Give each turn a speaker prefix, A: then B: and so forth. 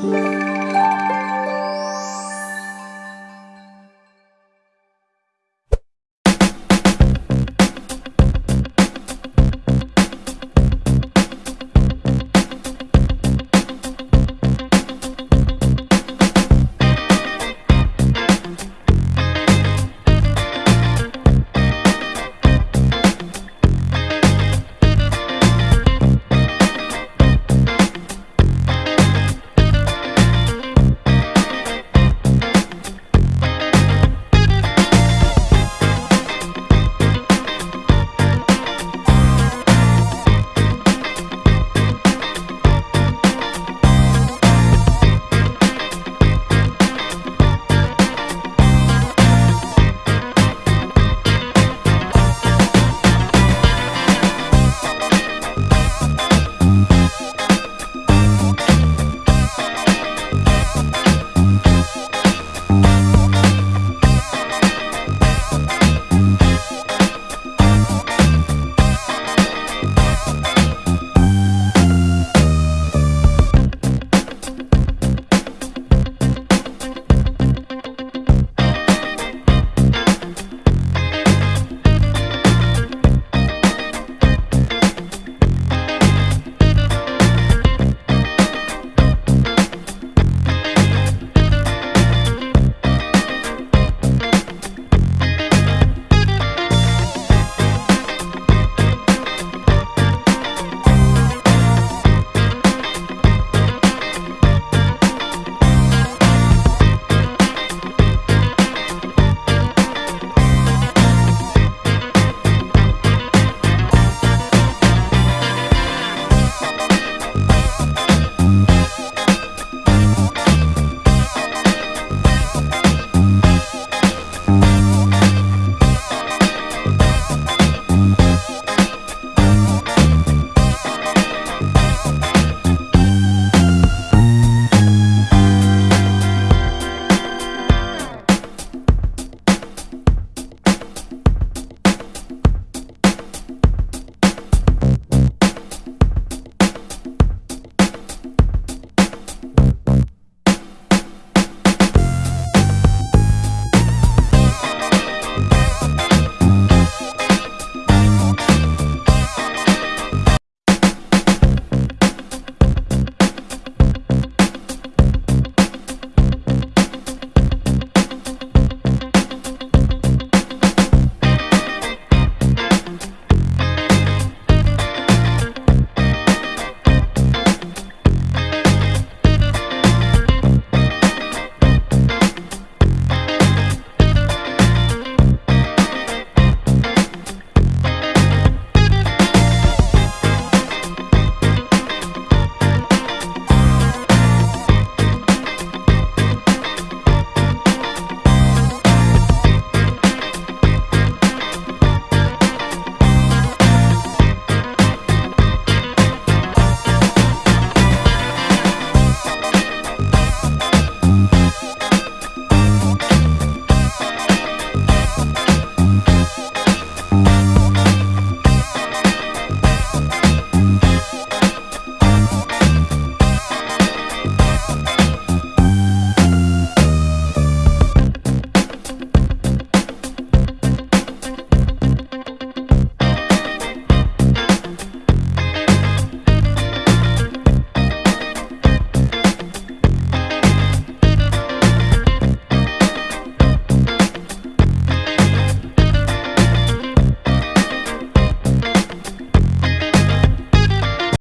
A: you